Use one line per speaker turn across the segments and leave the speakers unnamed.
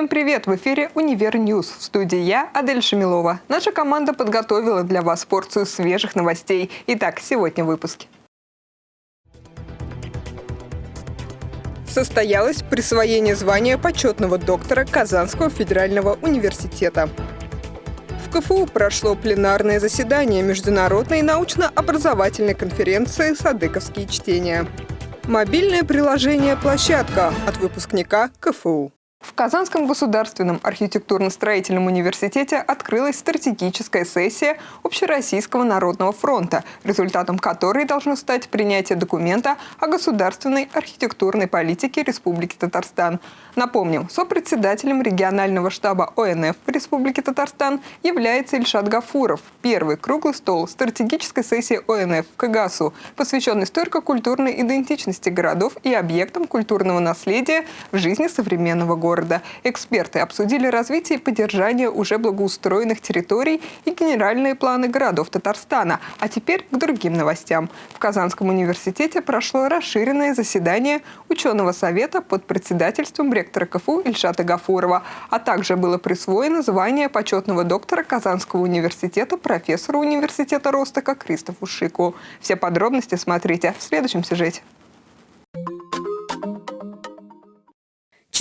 Всем привет! В эфире «Универ Ньюс». В студии я, Адель Шамилова. Наша команда подготовила для вас порцию свежих новостей. Итак, сегодня в выпуске. Состоялось присвоение звания почетного доктора Казанского федерального университета. В КФУ прошло пленарное заседание Международной научно-образовательной конференции «Садыковские чтения». Мобильное приложение «Площадка» от выпускника КФУ. В Казанском государственном архитектурно-строительном университете открылась стратегическая сессия Общероссийского народного фронта, результатом которой должно стать принятие документа о государственной архитектурной политике Республики Татарстан. Напомним, сопредседателем регионального штаба ОНФ в Республике Татарстан является Ильшат Гафуров. Первый круглый стол стратегической сессии ОНФ в КАГАСу, посвященный историко-культурной идентичности городов и объектам культурного наследия в жизни современного города города. Эксперты обсудили развитие и поддержание уже благоустроенных территорий и генеральные планы городов Татарстана. А теперь к другим новостям. В Казанском университете прошло расширенное заседание ученого совета под председательством ректора КФУ Ильшата Гафурова, а также было присвоено звание почетного доктора Казанского университета профессору университета Ростока Кристофу Шику. Все подробности смотрите в следующем сюжете.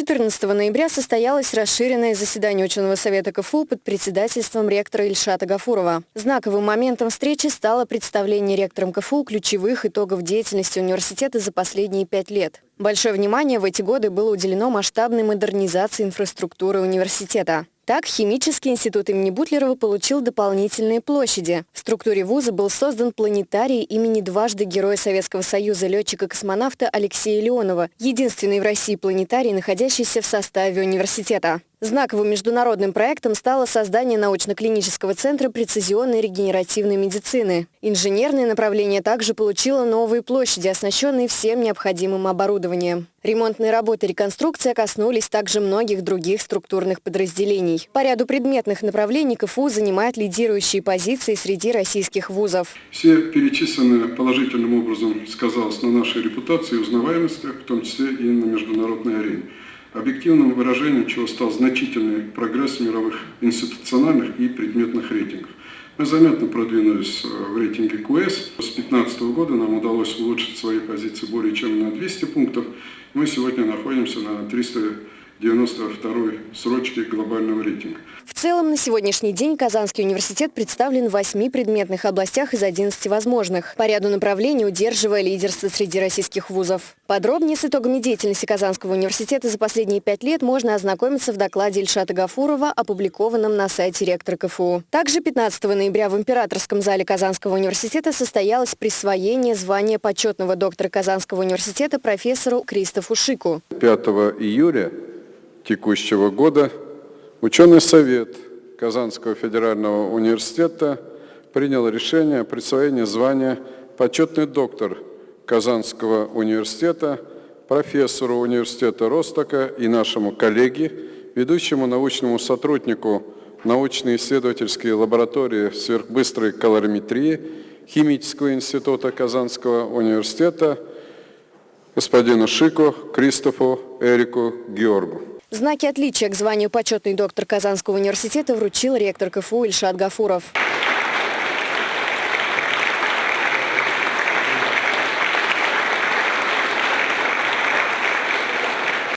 14 ноября состоялось расширенное заседание ученого совета КФУ под председательством ректора Ильшата Гафурова. Знаковым моментом встречи стало представление ректором КФУ ключевых итогов деятельности университета за последние пять лет. Большое внимание в эти годы было уделено масштабной модернизации инфраструктуры университета. Так, Химический институт имени Бутлерова получил дополнительные площади. В структуре вуза был создан планетарий имени дважды Героя Советского Союза летчика-космонавта Алексея Леонова, единственный в России планетарий, находящийся в составе университета. Знаковым международным проектом стало создание научно-клинического центра прецизионной регенеративной медицины. Инженерное направление также получило новые площади, оснащенные всем необходимым оборудованием. Ремонтные работы и реконструкция коснулись также многих других структурных подразделений. По ряду предметных направлений КФУ занимает лидирующие позиции среди российских вузов.
Все перечисленные положительным образом сказалось на нашей репутации и узнаваемости, в том числе и на международной арене объективным выражением чего стал значительный прогресс мировых институциональных и предметных рейтингов. Мы заметно продвинулись э, в рейтинге QS. С 2015 года нам удалось улучшить свои позиции более чем на 200 пунктов. Мы сегодня находимся на 300 92-й срочке глобального рейтинга.
В целом, на сегодняшний день Казанский университет представлен в восьми предметных областях из 11 возможных, по ряду направлений удерживая лидерство среди российских вузов. Подробнее с итогами деятельности Казанского университета за последние пять лет можно ознакомиться в докладе Ильшата Гафурова, опубликованном на сайте ректора КФУ. Также 15 ноября в Императорском зале Казанского университета состоялось присвоение звания почетного доктора Казанского университета профессору Кристофу Шику.
5 июля текущего года ученый совет Казанского федерального университета принял решение о присвоении звания почетный доктор Казанского университета, профессору университета Ростока и нашему коллеге, ведущему научному сотруднику научно-исследовательской лаборатории сверхбыстрой калориметрии Химического института Казанского университета господину Шику Кристофу Эрику Георгу.
Знаки отличия к званию почетный доктор Казанского университета вручил ректор КФУ Ильшат Гафуров.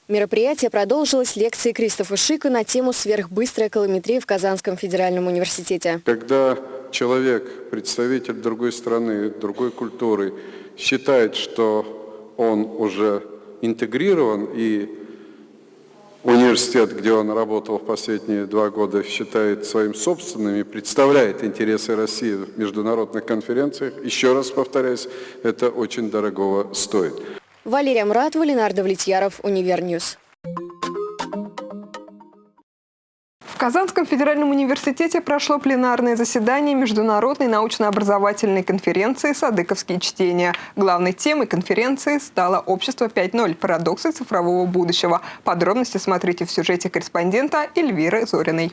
Мероприятие продолжилось лекцией Кристофа Шика на тему «Сверхбыстрая колометрия в Казанском федеральном университете».
Когда человек, представитель другой страны, другой культуры, считает, что он уже интегрирован и университет, где он работал в последние два года, считает своим собственным и представляет интересы России в международных конференциях, еще раз повторяюсь, это очень дорогого стоит.
Валерия Муратова, Ленар Давлетьяров, Univer News.
Казанском федеральном университете прошло пленарное заседание Международной научно-образовательной конференции «Садыковские чтения». Главной темой конференции стало «Общество 5.0. Парадоксы цифрового будущего». Подробности смотрите в сюжете корреспондента Эльвиры Зориной.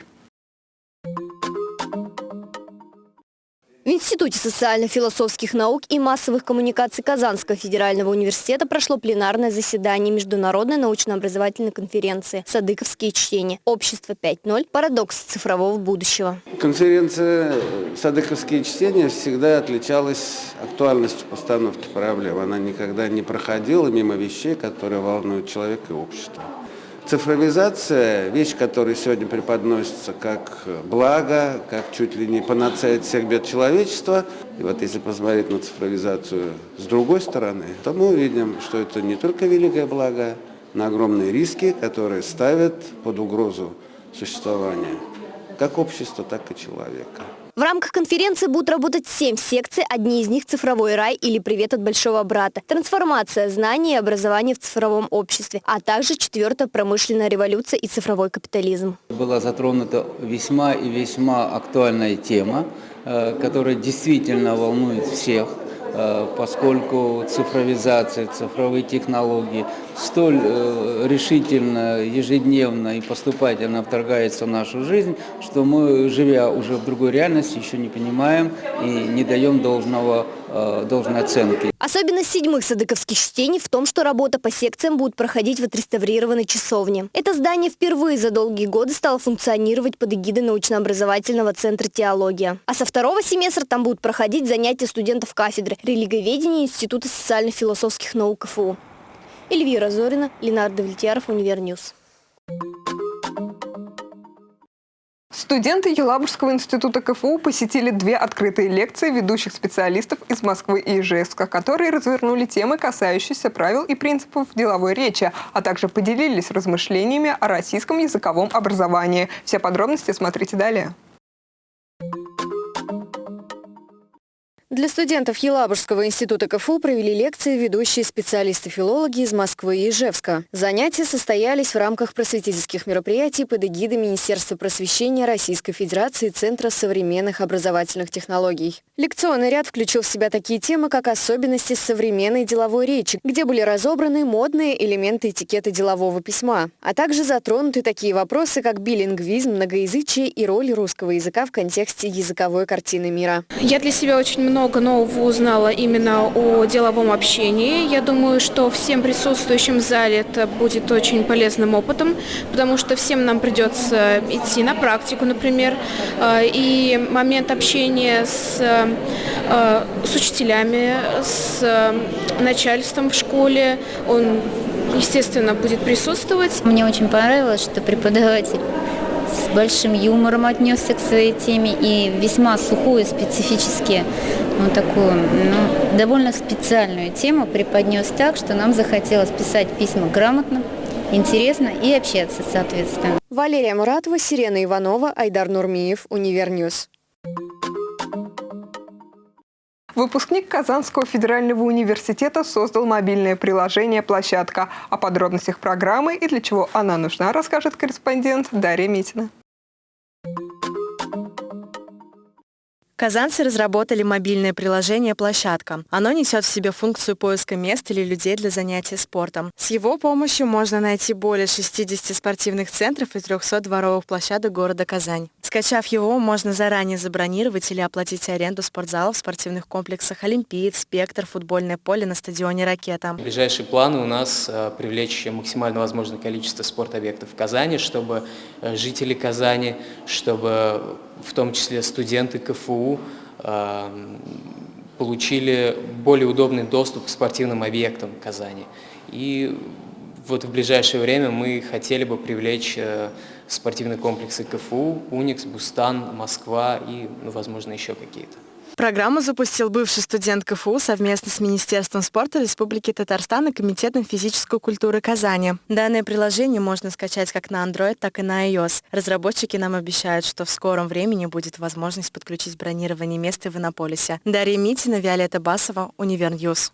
В Институте социально-философских наук и массовых коммуникаций Казанского федерального университета прошло пленарное заседание Международной научно-образовательной конференции «Садыковские чтения. Общество 5.0. Парадокс цифрового будущего».
Конференция «Садыковские чтения» всегда отличалась актуальностью постановки проблем. Она никогда не проходила мимо вещей, которые волнуют человека и общество. Цифровизация – вещь, которая сегодня преподносится как благо, как чуть ли не панацея от всех бед человечества. И вот если посмотреть на цифровизацию с другой стороны, то мы увидим, что это не только великое благо, но огромные риски, которые ставят под угрозу существования как общества, так и человека.
В рамках конференции будут работать семь секций, одни из них «Цифровой рай» или «Привет от большого брата», «Трансформация знаний и образования в цифровом обществе», а также четвертая «Промышленная революция и цифровой капитализм».
Была затронута весьма и весьма актуальная тема, э, которая действительно волнует всех э, поскольку цифровизация, цифровые технологии столь э, решительно, ежедневно и поступательно вторгается в нашу жизнь, что мы, живя уже в другой реальности, еще не понимаем и не даем должного, э, должной оценки.
Особенность седьмых садыковских чтений в том, что работа по секциям будет проходить в отреставрированной часовне. Это здание впервые за долгие годы стало функционировать под эгидой научно-образовательного центра «Теология». А со второго семестра там будут проходить занятия студентов кафедры религиоведения Института социально-философских наук КФУ. Эльвира Зорина, Ленар Давлетьяров, Univer News.
Студенты Елабужского института КФУ посетили две открытые лекции ведущих специалистов из Москвы и Ижевска, которые развернули темы, касающиеся правил и принципов деловой речи, а также поделились размышлениями о российском языковом образовании. Все подробности смотрите далее.
Для студентов Елабужского института КФУ провели лекции ведущие специалисты-филологи из Москвы и Ижевска. Занятия состоялись в рамках просветительских мероприятий под эгидой Министерства просвещения Российской Федерации и Центра современных образовательных технологий. Лекционный ряд включил в себя такие темы, как особенности современной деловой речи, где были разобраны модные элементы этикета делового письма, а также затронуты такие вопросы, как билингвизм, многоязычие и роль русского языка в контексте языковой картины мира.
Я для себя очень много много нового узнала именно о деловом общении. Я думаю, что всем присутствующим в зале это будет очень полезным опытом, потому что всем нам придется идти на практику, например, э, и момент общения с, э, с учителями, с начальством в школе, он, естественно, будет присутствовать.
Мне очень понравилось, что преподаватель с большим юмором отнесся к своей теме и весьма сухую, специфически, ну, такую, ну, довольно специальную тему преподнес так, что нам захотелось писать письма грамотно, интересно и общаться, соответственно.
Валерия Муратова, Сирена Иванова, Айдар Нурмиев, Univer News.
Выпускник Казанского федерального университета создал мобильное приложение «Площадка». О подробностях программы и для чего она нужна, расскажет корреспондент Дарья Митина.
Казанцы разработали мобильное приложение «Площадка». Оно несет в себе функцию поиска мест или людей для занятия спортом. С его помощью можно найти более 60 спортивных центров и 300 дворовых площадок города Казань. Скачав его, можно заранее забронировать или оплатить аренду спортзалов в спортивных комплексах «Олимпиец», «Спектр», футбольное поле на стадионе «Ракета».
Ближайшие планы у нас э, привлечь максимально возможное количество спортобъектов в Казани, чтобы э, жители Казани, чтобы в том числе студенты КФУ, эм, получили более удобный доступ к спортивным объектам Казани. И вот в ближайшее время мы хотели бы привлечь э, спортивные комплексы КФУ, Уникс, Бустан, Москва и, ну, возможно, еще какие-то.
Программу запустил бывший студент КФУ совместно с Министерством спорта Республики Татарстан и Комитетом физической культуры Казани. Данное приложение можно скачать как на Android, так и на iOS. Разработчики нам обещают, что в скором времени будет возможность подключить бронирование места в Иннополисе. Дарья Митина, Виолетта Басова, Univer News.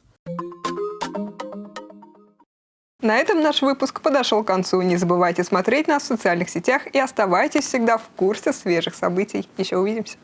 На этом наш выпуск подошел к концу. Не забывайте смотреть нас в социальных сетях и оставайтесь всегда в курсе свежих событий. Еще увидимся.